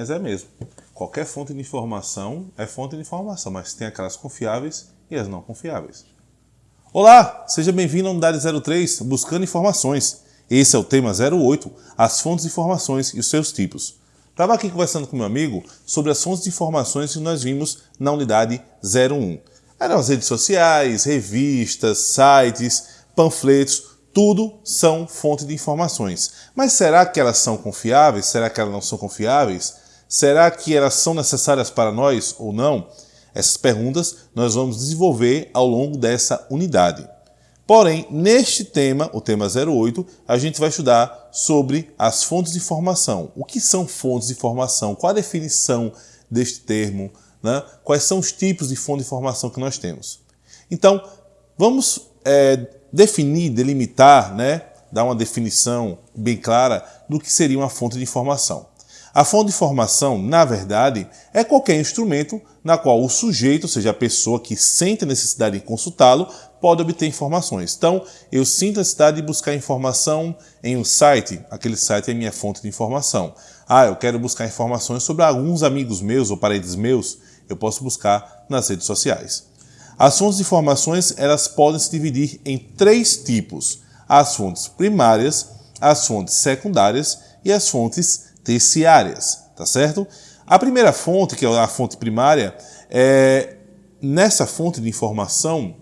Mas é mesmo. Qualquer fonte de informação é fonte de informação, mas tem aquelas confiáveis e as não confiáveis. Olá, seja bem-vindo à Unidade 03, Buscando Informações. Esse é o tema 08, as fontes de informações e os seus tipos. Estava aqui conversando com meu amigo sobre as fontes de informações que nós vimos na Unidade 01. Eram as redes sociais, revistas, sites, panfletos, tudo são fontes de informações. Mas será que elas são confiáveis? Será que elas não são confiáveis? Será que elas são necessárias para nós ou não? Essas perguntas nós vamos desenvolver ao longo dessa unidade. Porém, neste tema, o tema 08, a gente vai estudar sobre as fontes de informação. O que são fontes de informação? Qual a definição deste termo? Né? Quais são os tipos de fonte de informação que nós temos? Então, vamos é, definir, delimitar, né? dar uma definição bem clara do que seria uma fonte de informação. A fonte de informação, na verdade, é qualquer instrumento na qual o sujeito, ou seja, a pessoa que sente a necessidade de consultá-lo, pode obter informações. Então, eu sinto a necessidade de buscar informação em um site, aquele site é minha fonte de informação. Ah, eu quero buscar informações sobre alguns amigos meus ou parentes meus, eu posso buscar nas redes sociais. As fontes de informações, elas podem se dividir em três tipos: as fontes primárias, as fontes secundárias e as fontes terciárias, tá certo? A primeira fonte, que é a fonte primária, é, nessa fonte de informação,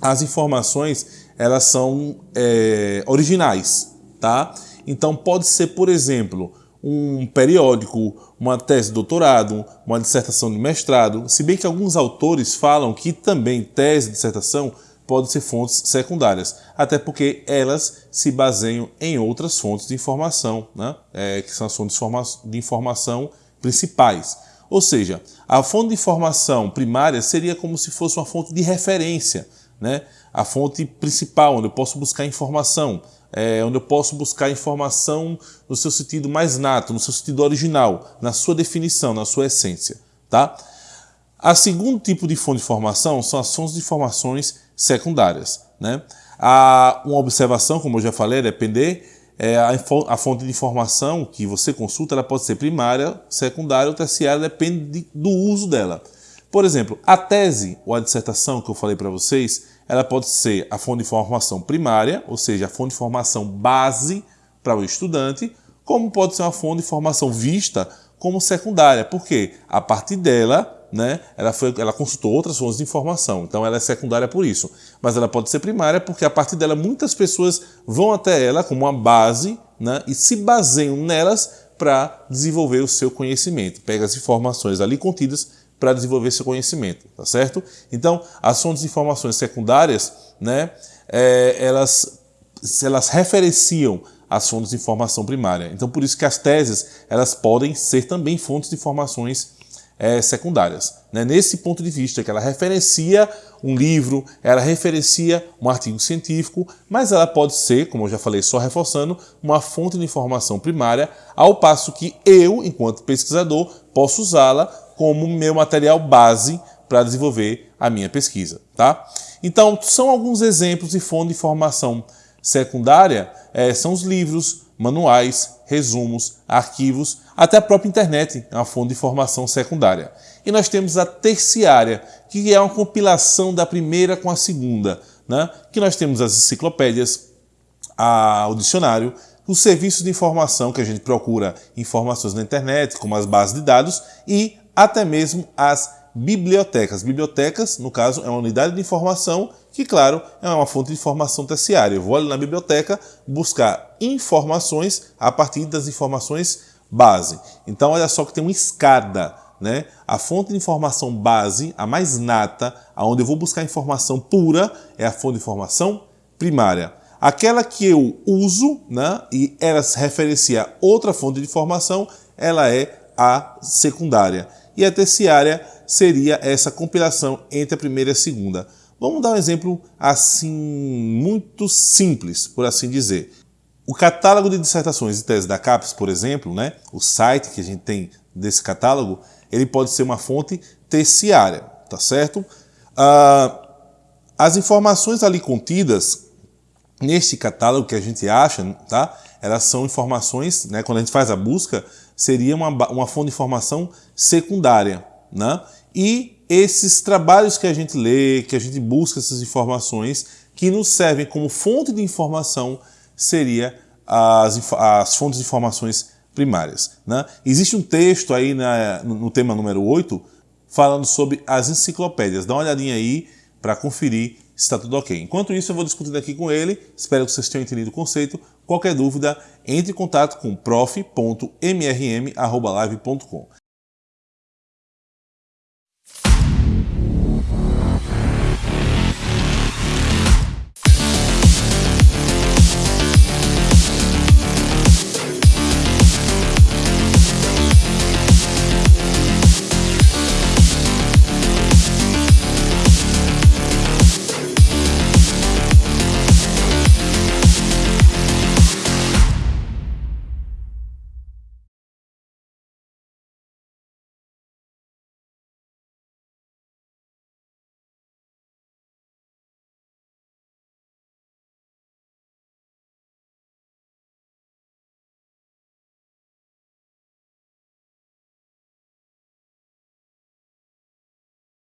as informações elas são é, originais, tá? Então pode ser, por exemplo, um periódico, uma tese de doutorado, uma dissertação de mestrado, se bem que alguns autores falam que também tese de dissertação podem ser fontes secundárias, até porque elas se baseiam em outras fontes de informação, né? É, que são as fontes de informação principais. Ou seja, a fonte de informação primária seria como se fosse uma fonte de referência, né? a fonte principal, onde eu posso buscar informação, é, onde eu posso buscar informação no seu sentido mais nato, no seu sentido original, na sua definição, na sua essência. Tá? A segundo tipo de fonte de informação são as fontes de informações secundárias. Né? A, uma observação, como eu já falei, depender, é, a, a, fonte de informação que você consulta ela pode ser primária, secundária ou terciária, depende de, do uso dela. Por exemplo, a tese ou a dissertação que eu falei para vocês, ela pode ser a fonte de informação primária, ou seja, a fonte de informação base para o estudante, como pode ser uma fonte de informação vista como secundária, porque a partir dela né, ela, foi, ela consultou outras fontes de informação, então ela é secundária por isso. Mas ela pode ser primária porque a partir dela muitas pessoas vão até ela como uma base né, e se baseiam nelas para desenvolver o seu conhecimento. Pega as informações ali contidas para desenvolver seu conhecimento, tá certo? Então, as fontes de informações secundárias, né, é, elas, elas referenciam as fontes de informação primária. Então, por isso que as teses, elas podem ser também fontes de informações é, secundárias. Né? Nesse ponto de vista, que ela referencia um livro, ela referencia um artigo científico, mas ela pode ser, como eu já falei, só reforçando, uma fonte de informação primária, ao passo que eu, enquanto pesquisador, posso usá-la como meu material base para desenvolver a minha pesquisa. Tá? Então, são alguns exemplos de fonte de informação secundária, é, são os livros, manuais, resumos, arquivos, até a própria internet é uma fonte de informação secundária. E nós temos a terciária, que é uma compilação da primeira com a segunda, né? que nós temos as enciclopédias, a, o dicionário, os serviços de informação, que a gente procura informações na internet, como as bases de dados, e até mesmo as bibliotecas. Bibliotecas, no caso, é uma unidade de informação que, claro, é uma fonte de informação terciária. Eu vou ali na biblioteca buscar informações a partir das informações base. Então, olha só que tem uma escada. Né? A fonte de informação base, a mais nata, aonde eu vou buscar informação pura, é a fonte de informação primária. Aquela que eu uso né, e ela se referencia a outra fonte de informação, ela é a secundária. E a terciária seria essa compilação entre a primeira e a segunda. Vamos dar um exemplo assim muito simples, por assim dizer. O catálogo de dissertações e teses da CAPES, por exemplo, né, o site que a gente tem desse catálogo, ele pode ser uma fonte terciária, tá certo? Ah, as informações ali contidas neste catálogo que a gente acha, tá? Elas são informações, né, quando a gente faz a busca, seria uma, uma fonte de informação secundária. Né? E esses trabalhos que a gente lê, que a gente busca essas informações, que nos servem como fonte de informação, seria as, as fontes de informações primárias. Né? Existe um texto aí na, no tema número 8 falando sobre as enciclopédias. Dá uma olhadinha aí para conferir se está tudo ok. Enquanto isso, eu vou discutindo aqui com ele. Espero que vocês tenham entendido o conceito. Qualquer dúvida, entre em contato com prof.mrm.live.com.